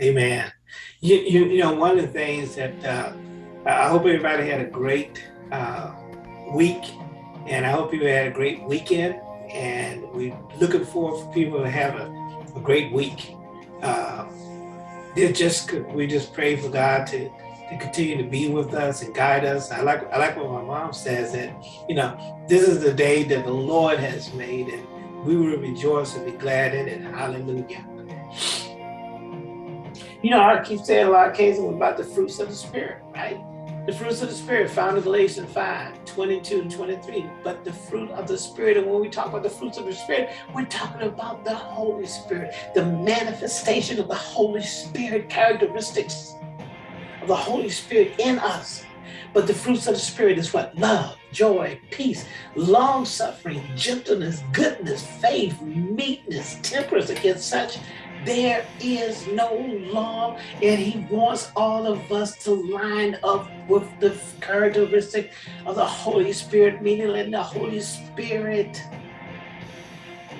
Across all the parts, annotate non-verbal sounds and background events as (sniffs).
Amen. You, you, you know, one of the things that uh, I hope everybody had a great uh, week and I hope you had a great weekend and we're looking forward for people to have a, a great week. Uh, just we just pray for God to to continue to be with us and guide us. I like I like what my mom says that you know this is the day that the Lord has made and we will rejoice and be glad in it. Hallelujah. You know, I keep saying a lot of cases about the fruits of the Spirit, right? The fruits of the Spirit found in Galatians 5, 22 and 23. But the fruit of the Spirit, and when we talk about the fruits of the Spirit, we're talking about the Holy Spirit, the manifestation of the Holy Spirit characteristics of the Holy Spirit in us. But the fruits of the Spirit is what? Love, joy, peace, long suffering, gentleness, goodness, faith, meekness, temperance against such there is no law, and he wants all of us to line up with the characteristic of the Holy Spirit, meaning letting the Holy Spirit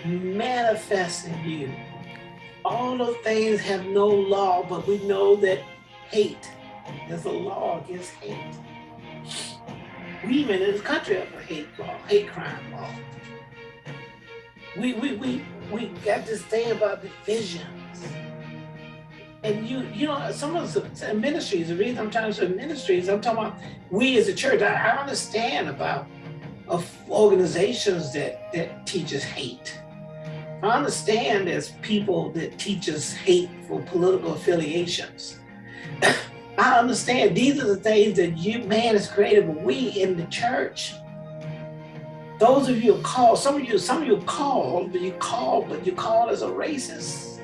manifest in you. All of things have no law, but we know that hate, there's a law against hate. We even in this country have a hate law, hate crime law. We, we, we, we got this thing about divisions. And you, you know, some of the ministries, the reason I'm talking about ministries, I'm talking about we as a church. I, I understand about of organizations that that teaches hate. I understand there's people that teaches hate for political affiliations. (coughs) I understand these are the things that you man has created, but we in the church those of you called, some of you, some of you called, but you called, but you called as a racist.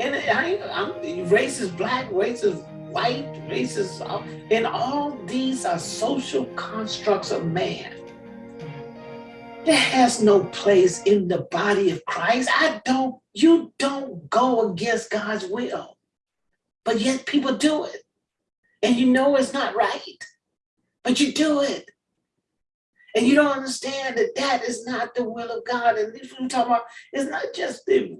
And I, I'm racist black, racist white, racist, and all these are social constructs of man. That has no place in the body of Christ. I don't, you don't go against God's will, but yet people do it. And you know it's not right, but you do it. And you don't understand that that is not the will of God. And if we talk about, it's not just the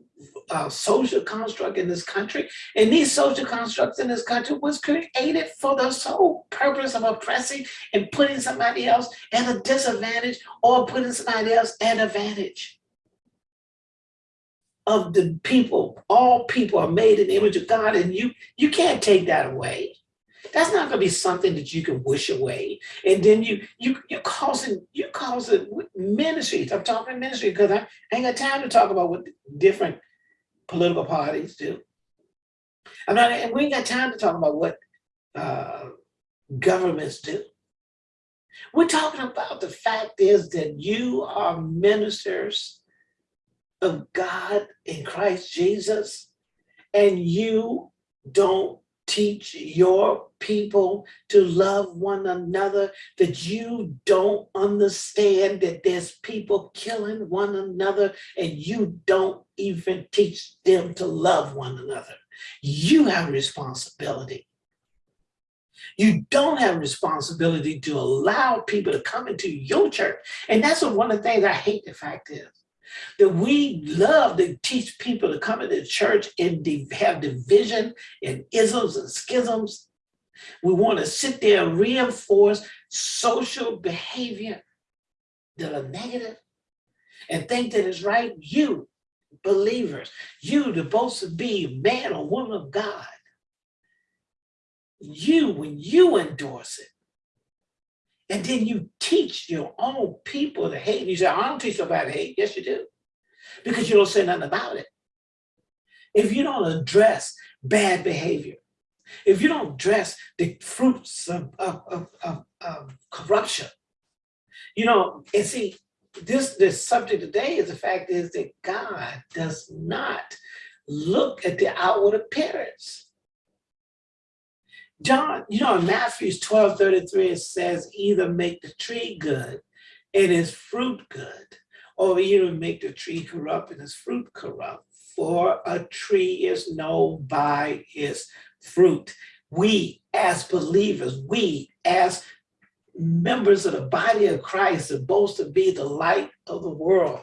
uh, social construct in this country. And these social constructs in this country was created for the sole purpose of oppressing and putting somebody else at a disadvantage or putting somebody else at advantage of the people. All people are made in the image of God and you, you can't take that away. That's not going to be something that you can wish away. And then you you you causing you causing ministries. I'm talking ministry because I ain't got time to talk about what different political parties do. I'm not. And we ain't got time to talk about what uh, governments do. We're talking about the fact is that you are ministers of God in Christ Jesus, and you don't teach your people to love one another, that you don't understand that there's people killing one another and you don't even teach them to love one another. You have responsibility. You don't have responsibility to allow people to come into your church. And that's one of the things I hate the fact is that we love to teach people to come into church and have division and isms and schisms. We want to sit there and reinforce social behavior that are negative and think that it's right. You, believers, you supposed to be man or woman of God. You, when you endorse it, and then you teach your own people to hate. You say, I don't teach nobody hate. Yes, you do. Because you don't say nothing about it. If you don't address bad behavior, if you don't address the fruits of, of, of, of, of corruption, you know, and see, this, this subject today is the fact is that God does not look at the outward appearance. John, you know, in Matthew 12, 33, it says either make the tree good and its fruit good, or either make the tree corrupt and its fruit corrupt. For a tree is known by its fruit. We as believers, we as members of the body of Christ are supposed to be the light of the world.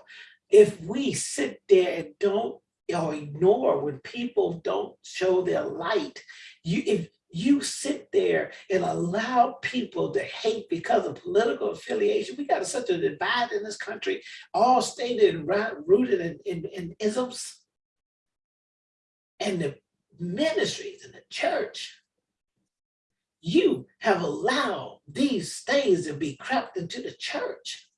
If we sit there and don't or ignore when people don't show their light. You, if you sit there and allow people to hate because of political affiliation, we got such a divide in this country, all stated and rooted in, in, in isms. And the ministries and the church, you have allowed these things to be crept into the church.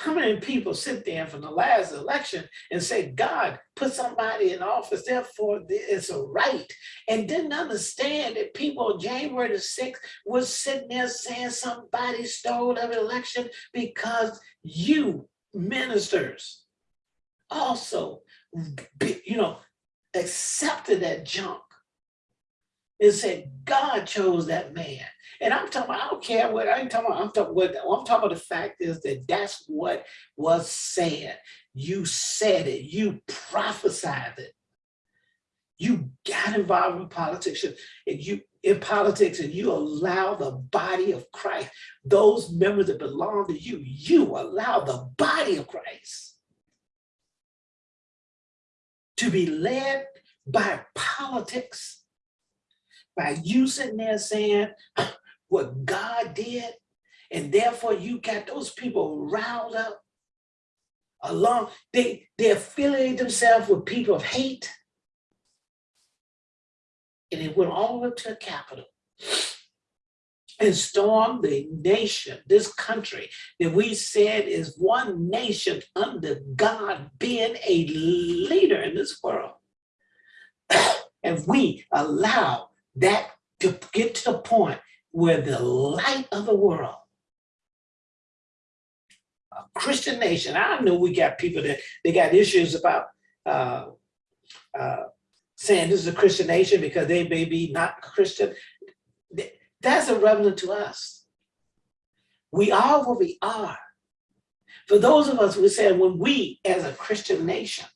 How many people sit there from the last election and say, God, put somebody in office, therefore it's a right, and didn't understand that people January the 6th was sitting there saying somebody stole the election because you ministers also, you know, accepted that junk and said, God chose that man. And I'm talking, I don't care what, I ain't talking about, I'm talking, what, I'm talking about the fact is that that's what was said. You said it, you prophesied it. You got involved in politics and you in politics and you allow the body of Christ, those members that belong to you, you allow the body of Christ to be led by politics, by you sitting there saying (clears throat) what God did, and therefore you got those people riled up along, they, they affiliate themselves with people of hate, and it went all up to the Capitol (sniffs) and stormed the nation, this country. That we said is one nation under God being a leader in this world. (clears throat) and we allow that to get to the point where the light of the world, a Christian nation, I know we got people that they got issues about uh, uh, saying this is a Christian nation because they may be not Christian. That's irrelevant to us. We are what we are. For those of us who say when we as a Christian nation,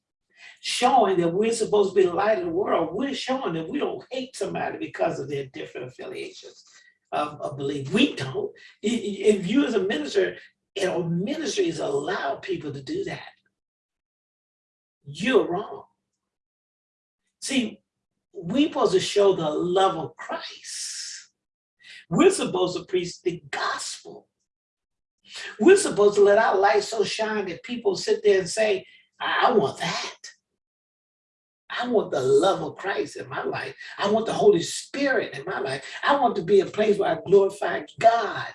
showing that we're supposed to be the light of the world, we're showing that we don't hate somebody because of their different affiliations of, of belief. We don't. If you as a minister, you know, ministries allow people to do that, you're wrong. See, we're supposed to show the love of Christ we're supposed to preach the gospel. We're supposed to let our light so shine that people sit there and say, I want that. I want the love of Christ in my life. I want the Holy Spirit in my life. I want to be a place where I glorify God.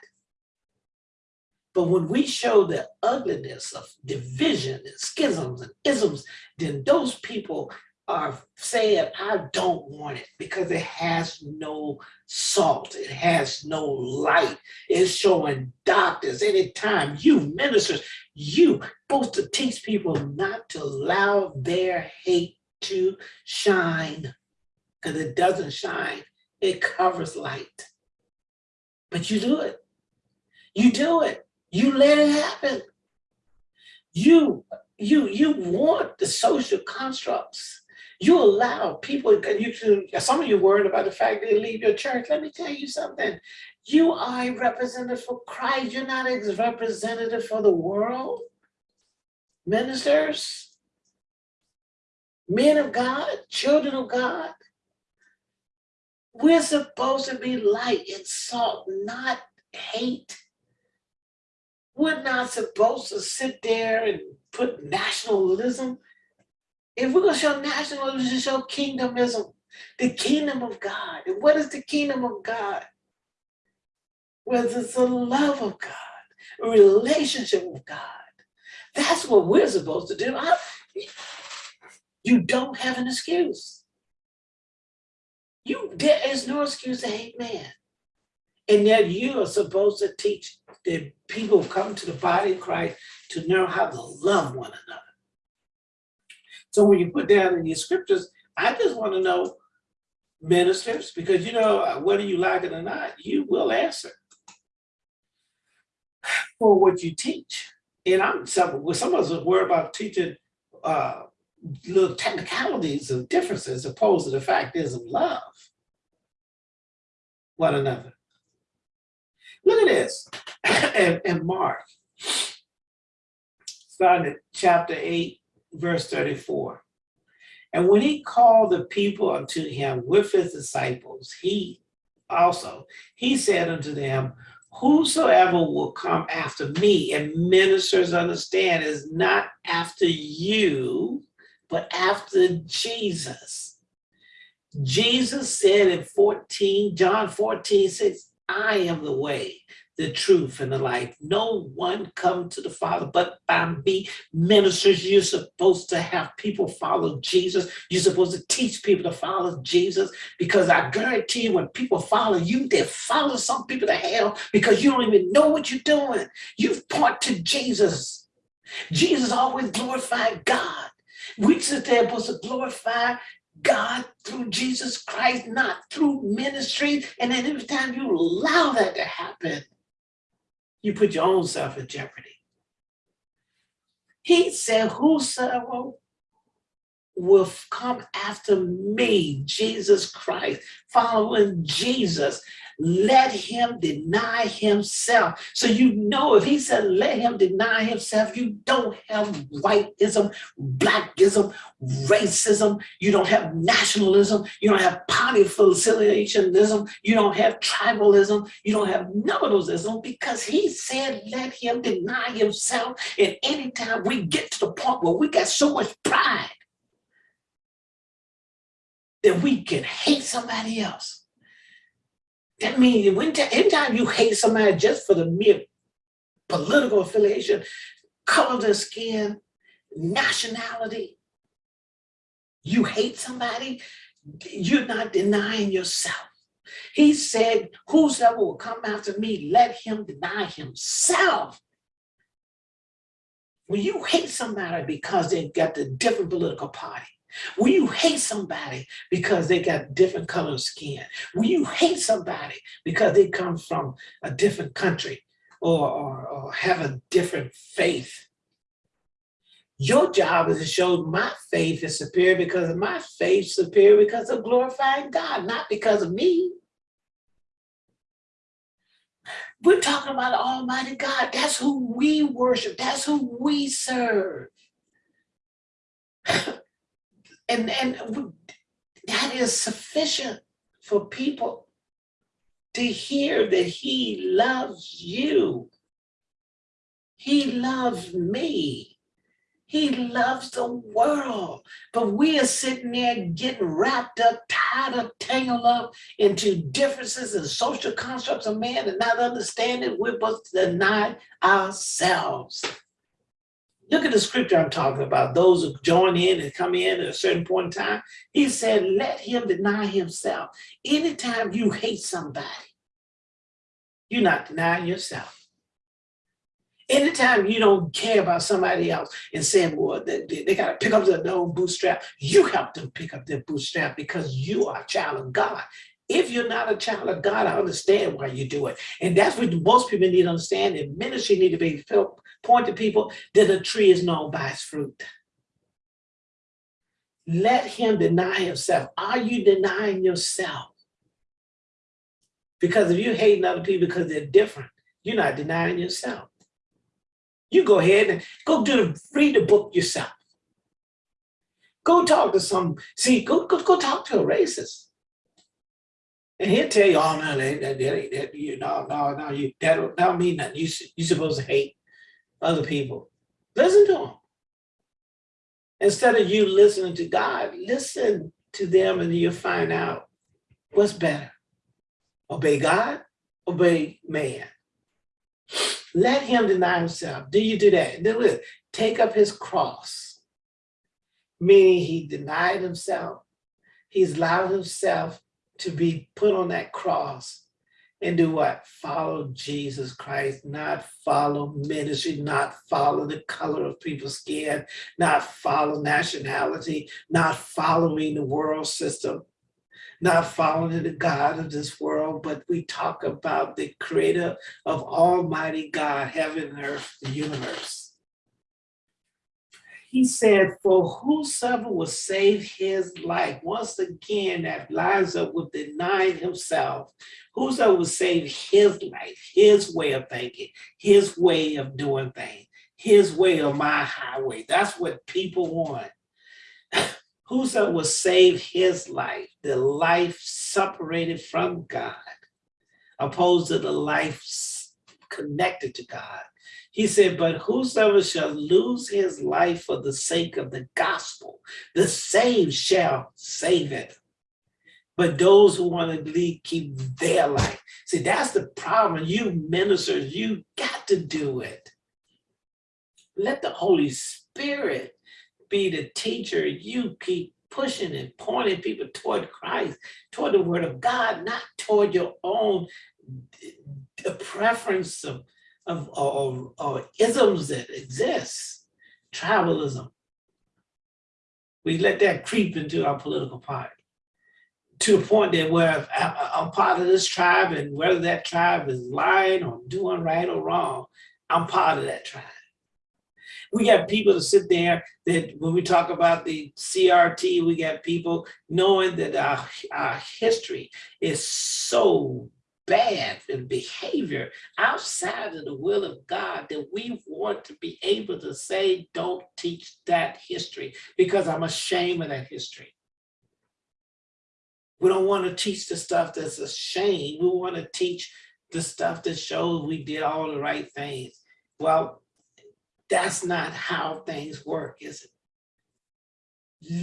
But when we show the ugliness of division and schisms and isms, then those people are saying, I don't want it because it has no salt. It has no light. It's showing doctors anytime you ministers, you supposed to teach people not to allow their hate to shine because it doesn't shine. It covers light. But you do it. You do it. You let it happen. You, you, you want the social constructs you allow people, you some of you worried about the fact that they leave your church. Let me tell you something. You are a representative for Christ. You're not a representative for the world. Ministers, men of God, children of God. We're supposed to be light and salt, not hate. We're not supposed to sit there and put nationalism if we're going to show nationalism, show kingdomism, the kingdom of God. And what is the kingdom of God? Well, it's the love of God, a relationship with God. That's what we're supposed to do. I, you don't have an excuse. You There is no excuse to hate man. And yet you are supposed to teach the people who come to the body of Christ to know how to love one another. So when you put down in your scriptures, I just want to know ministers, because you know, whether you like it or not, you will answer for what you teach. And I'm some, some of us are worried about teaching uh, little technicalities of differences opposed to the fact is of love one another. Look at this (coughs) and, and Mark, starting at chapter 8, verse 34. And when he called the people unto him with his disciples, he also, he said unto them, Whosoever will come after me, and ministers understand, is not after you, but after Jesus. Jesus said in 14, John 14, 6, I am the way, the truth, and the life. No one come to the Father but by me. Ministers, you're supposed to have people follow Jesus. You're supposed to teach people to follow Jesus because I guarantee you when people follow you, they follow some people to hell because you don't even know what you're doing. You've point to Jesus. Jesus always glorified God. We sit there supposed to glorify God through Jesus Christ, not through ministry. And then every time you allow that to happen, you put your own self in jeopardy. He said, whosoever will come after me, Jesus Christ, following Jesus, let him deny himself. So you know if he said let him deny himself, you don't have whiteism, blackism, racism, you don't have nationalism, you don't have party you don't have tribalism, you don't have none of those because he said let him deny himself. And anytime we get to the point where we got so much pride that we can hate somebody else that means when anytime you hate somebody just for the mere political affiliation, color of their skin, nationality, you hate somebody, you're not denying yourself. He said, whosoever will come after me, let him deny himself. When you hate somebody because they've got the different political party, when you hate somebody because they got different color skin, when you hate somebody because they come from a different country or, or, or have a different faith, your job is to show my faith is superior because of my faith superior because of glorifying God, not because of me. We're talking about Almighty God. That's who we worship. That's who we serve. And, and that is sufficient for people to hear that he loves you. He loves me. He loves the world. But we are sitting there getting wrapped up, tied up, tangled up into differences and social constructs of man and not understanding we're to deny ourselves. Look at the scripture I'm talking about, those who join in and come in at a certain point in time. He said, let him deny himself. Anytime you hate somebody, you're not denying yourself. Anytime you don't care about somebody else and saying, well, they, they, they got to pick up their own bootstrap, you help them pick up their bootstrap because you are a child of God. If you're not a child of God, I understand why you do it. And that's what most people need to understand. And ministry need to be point to people that a tree is known by its fruit. Let him deny himself. Are you denying yourself? Because if you're hating other people because they're different, you're not denying yourself. You go ahead and go do the, read the book yourself. Go talk to some, see, go, go, go talk to a racist. And he'll tell you, oh no, that, that, that, that you no, no, no, you that don't, that mean nothing. You you supposed to hate other people. Listen to them. Instead of you listening to God, listen to them and you'll find out what's better. Obey God, obey man. Let him deny himself. Do you do that? Do it. Take up his cross. Meaning he denied himself. He's allowed himself to be put on that cross and do what? Follow Jesus Christ, not follow ministry, not follow the color of people's skin, not follow nationality, not following the world system, not following the God of this world, but we talk about the creator of Almighty God, heaven and earth, the universe he said, for whosoever will save his life, once again, that lines up with denying himself, whosoever will save his life, his way of thinking, his way of doing things, his way or my highway. That's what people want. (laughs) Whoso will save his life, the life separated from God, opposed to the life connected to God. He said, but whosoever shall lose his life for the sake of the gospel, the saved shall save it. But those who want to lead, keep their life. See, that's the problem. You ministers, you got to do it. Let the Holy Spirit be the teacher. You keep pushing and pointing people toward Christ, toward the word of God, not toward your own preference of of or, or isms that exist, tribalism. We let that creep into our political party to the point that where I'm part of this tribe and whether that tribe is lying or doing right or wrong, I'm part of that tribe. We got people to sit there that when we talk about the CRT, we got people knowing that our, our history is so bad in behavior outside of the will of God that we want to be able to say, don't teach that history because I'm ashamed of that history. We don't want to teach the stuff that's a shame. We want to teach the stuff that shows we did all the right things. Well, that's not how things work, is it?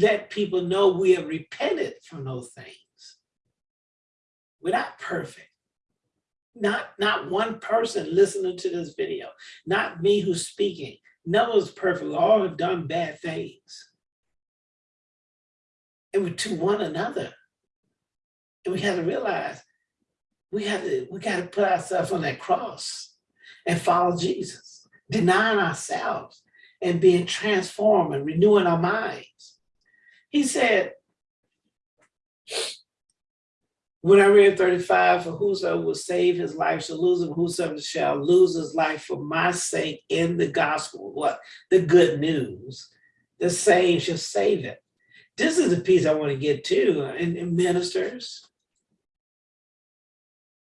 Let people know we have repented from those things. We're not perfect not, not one person listening to this video, not me who's speaking. None of us perfect, all have done bad things. And we to one another. And we had to realize we had to, we got to put ourselves on that cross and follow Jesus, denying ourselves and being transformed and renewing our minds. He said, when I read 35, for whoso will save his life shall lose him, whosoever shall lose his life for my sake in the gospel, what? The good news. The same shall save it. This is the piece I want to get to, uh, and, and ministers,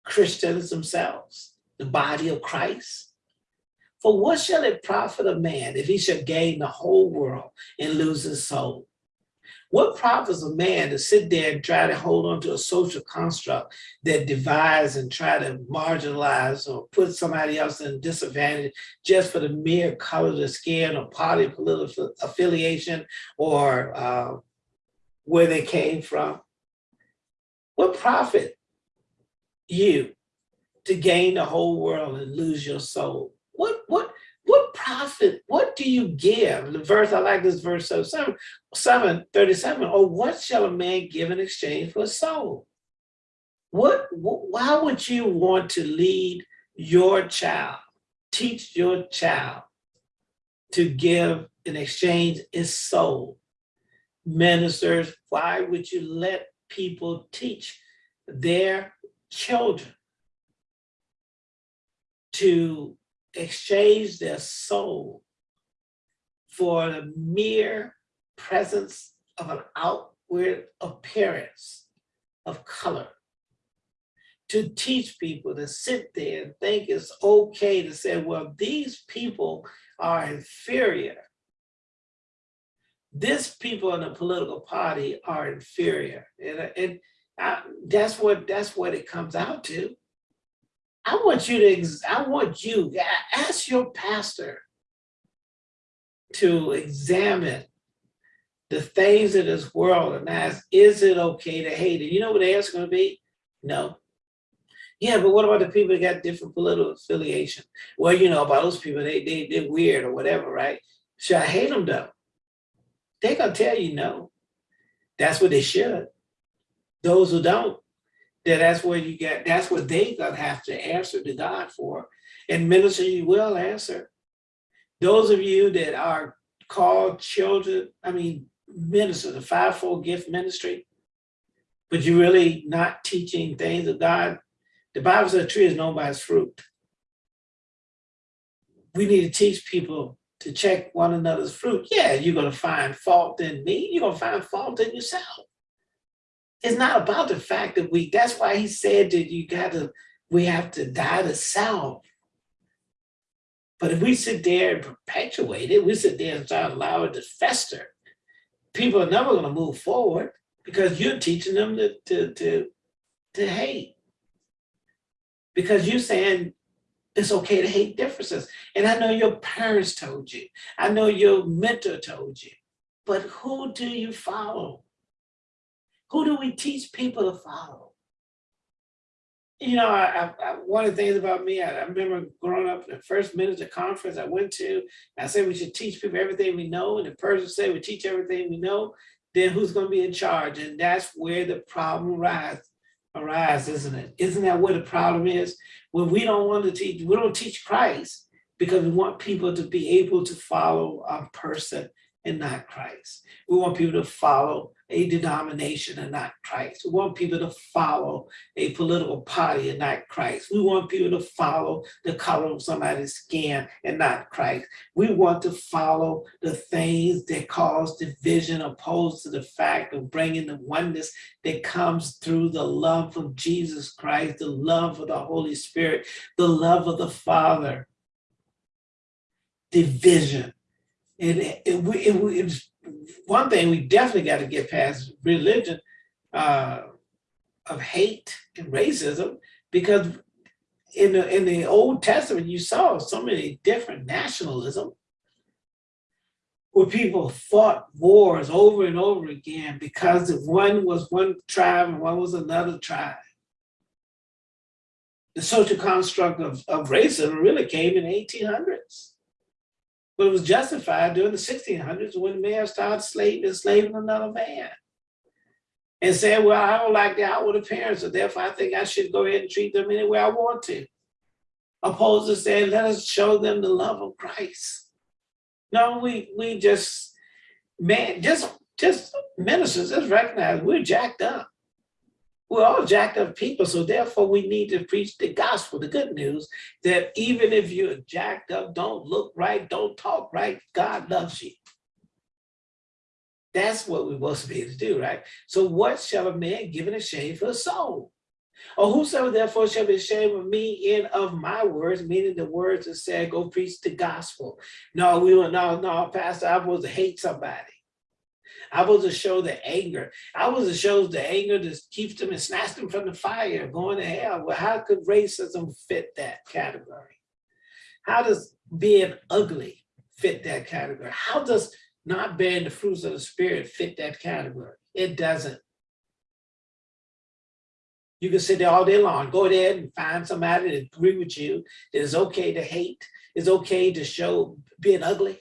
Christians themselves, the body of Christ. For what shall it profit a man if he shall gain the whole world and lose his soul? What profits a man to sit there and try to hold on to a social construct that divides and try to marginalize or put somebody else in disadvantage just for the mere color of the skin or party political affiliation or uh, where they came from? What profit you to gain the whole world and lose your soul? What, what, what profit, what do you give? The verse, I like this verse so 7, 7 37, or what shall a man give in exchange for a soul? What, why would you want to lead your child, teach your child to give in exchange his soul? Ministers, why would you let people teach their children to exchange their soul for the mere presence of an outward appearance of color. To teach people to sit there and think it's okay to say, well, these people are inferior. This people in the political party are inferior. And, and I, that's what that's what it comes out to. I want you to, I want you, ask your pastor to examine the things of this world and ask, is it okay to hate it? You know what the answer going to be? No. Yeah, but what about the people that got different political affiliation? Well, you know, about those people, they, they, they're weird or whatever, right? Should I hate them though? They're going to tell you no. That's what they should. Those who don't, that that's where you get, that's what they gonna have to answer to God for. And minister, you will answer. Those of you that are called children, I mean, minister, the fivefold gift ministry, but you're really not teaching things of God. The Bible says a tree is known by its fruit. We need to teach people to check one another's fruit. Yeah, you're gonna find fault in me, you're gonna find fault in yourself it's not about the fact that we, that's why he said that you gotta, we have to die to self. But if we sit there and perpetuate it, we sit there and start to allow it to fester, people are never gonna move forward because you're teaching them to, to, to, to hate. Because you're saying it's okay to hate differences. And I know your parents told you, I know your mentor told you, but who do you follow? Who do we teach people to follow? You know, I, I, one of the things about me, I, I remember growing up, the first minister conference I went to, I said we should teach people everything we know, and the person said we teach everything we know, then who's gonna be in charge? And that's where the problem arises, arise, isn't it? Isn't that where the problem is? When we don't want to teach, we don't teach Christ because we want people to be able to follow a person and not Christ. We want people to follow a denomination and not Christ. We want people to follow a political party and not Christ. We want people to follow the color of somebody's skin and not Christ. We want to follow the things that cause division opposed to the fact of bringing the oneness that comes through the love of Jesus Christ, the love of the Holy Spirit, the love of the Father. Division. And it, it, it, it's one thing we definitely got to get past religion uh, of hate and racism, because in the in the Old Testament you saw so many different nationalism where people fought wars over and over again because one was one tribe and one was another tribe. The social construct of, of racism really came in the 1800s. But it was justified during the 1600s when man started slave, enslaving another man. And said, well, I don't like the outward appearance, so therefore I think I should go ahead and treat them any way I want to. Opposed to saying, let us show them the love of Christ. No, we we just, man, just just ministers, just recognize we're jacked up. We're all jacked up people, so therefore we need to preach the gospel, the good news, that even if you're jacked up, don't look right, don't talk right, God loves you. That's what we're supposed to be able to do, right? So what shall a man give in shame for a soul? Or whosoever therefore shall be ashamed of me and of my words, meaning the words that said, go preach the gospel. No, we don't, no, no, pastor, I was to hate somebody. I was to show the anger. I was to show the anger that keeps them and snatch them from the fire, going to hell. Well, how could racism fit that category? How does being ugly fit that category? How does not bearing the fruits of the spirit fit that category? It doesn't. You can sit there all day long, go there and find somebody that agree with you, that it's okay to hate, it's okay to show being ugly.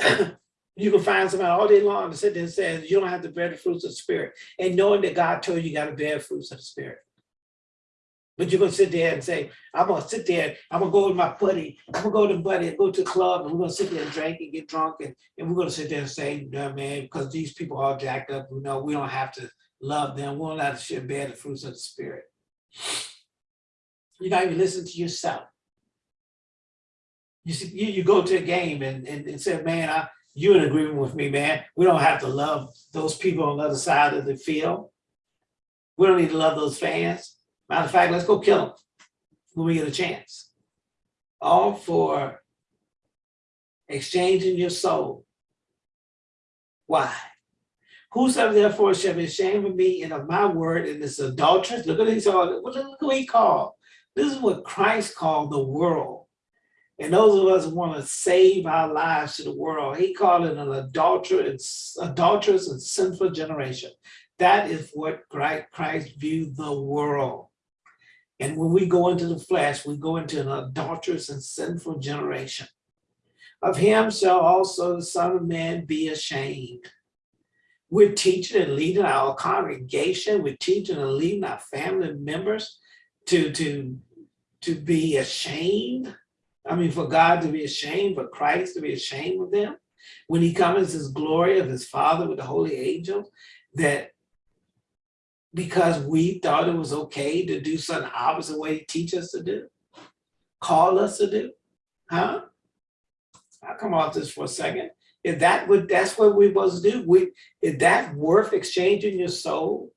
(clears throat) you can find somebody all day long to sit there and say, you don't have to bear the fruits of the spirit. And knowing that God told you, you gotta bear fruits of the spirit. But you're gonna sit there and say, I'm gonna sit there, I'm gonna go with my buddy, I'm gonna go to buddy, and go to the club, and we're gonna sit there and drink and get drunk, and, and we're gonna sit there and say, no, man, because these people are jacked up, you know, we don't have to love them, we don't have to share bear the fruits of the spirit. You're not even listening to yourself. You see, you, you go to a game and, and, and say, man, I, you in agreement with me, man. We don't have to love those people on the other side of the field. We don't need to love those fans. Matter of fact, let's go kill them when we get a chance. All for exchanging your soul. Why? Whosoever therefore shall be ashamed of me and of my word and this adulteress, look at these look at what he called. This is what Christ called the world. And those of us who want to save our lives to the world, he called it an adulterous, adulterous and sinful generation. That is what Christ viewed the world. And when we go into the flesh, we go into an adulterous and sinful generation. Of him shall also the Son of Man be ashamed. We're teaching and leading our congregation, we're teaching and leading our family members to, to, to be ashamed. I mean, for God to be ashamed, for Christ to be ashamed of them. When he comes his glory of his Father with the holy angels, that because we thought it was okay to do something opposite way he teach us to do, call us to do, huh? I'll come off this for a second. If that would, that's what we to do. We, is that worth exchanging your soul?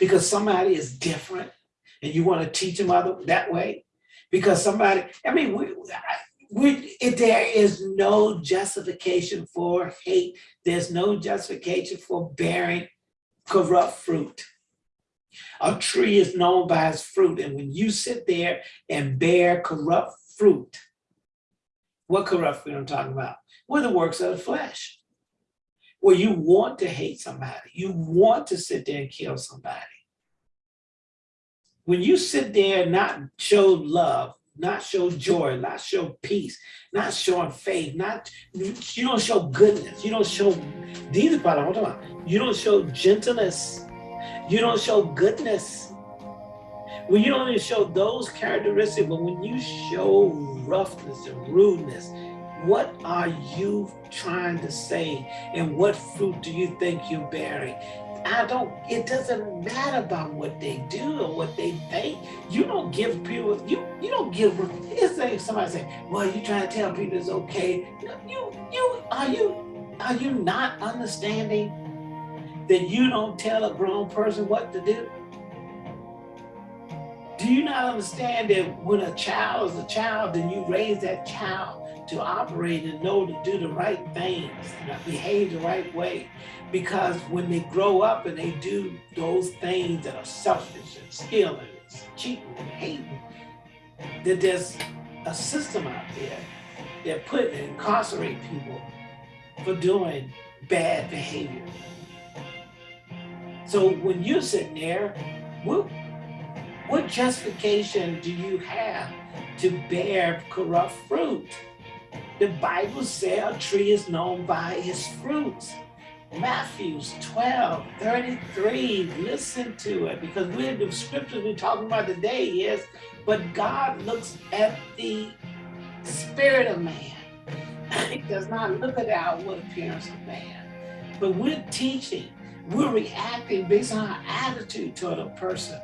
Because somebody is different and you want to teach them other that way? Because somebody, I mean, we, We, there is no justification for hate. There's no justification for bearing corrupt fruit. A tree is known by its fruit. And when you sit there and bear corrupt fruit, what corrupt fruit I'm talking about? Well, the works of the flesh. Where you want to hate somebody. You want to sit there and kill somebody. When you sit there and not show love, not show joy, not show peace, not showing faith, not you don't show goodness, you don't show these part of what I'm You don't show gentleness, you don't show goodness. When you don't even show those characteristics, but when you show roughness and rudeness, what are you trying to say? And what fruit do you think you're bearing? I don't, it doesn't matter about what they do or what they think. You don't give people, you you don't give, it's like somebody say, well, you trying to tell people it's okay. You, you, are you, are you not understanding that you don't tell a grown person what to do? Do you not understand that when a child is a child, then you raise that child to operate and know to do the right things, and behave the right way? Because when they grow up and they do those things that are selfish and stealing and cheating and hating, that there's a system out there that put and incarcerate people for doing bad behavior. So when you're sitting there, what, what justification do you have to bear corrupt fruit? The Bible says a tree is known by its fruits. Matthew 12, 33, listen to it because we're the scriptures we're talking about today is, but God looks at the spirit of man. (laughs) He does not look at the outward appearance of man. But we're teaching, we're reacting based on our attitude toward a person.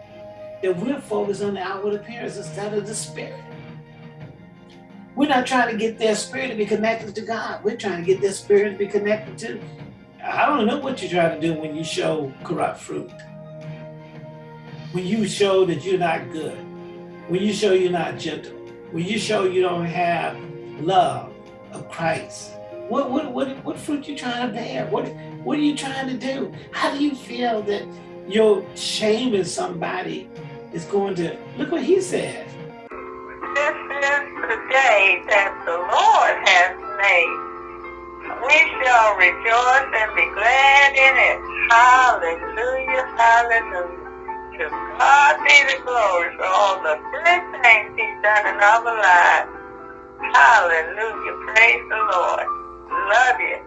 That we're focused on the outward appearance instead of the spirit. We're not trying to get their spirit to be connected to God. We're trying to get their spirit to be connected to I don't know what you're trying to do when you show corrupt fruit. When you show that you're not good. When you show you're not gentle. When you show you don't have love of Christ. What what what what fruit you trying to bear? What what are you trying to do? How do you feel that your shaming somebody is going to look what he said. That the Lord has made we shall rejoice and be glad in it. Hallelujah, hallelujah. To God be the glory for all the great things he's done in our lives. Hallelujah, praise the Lord. Love you.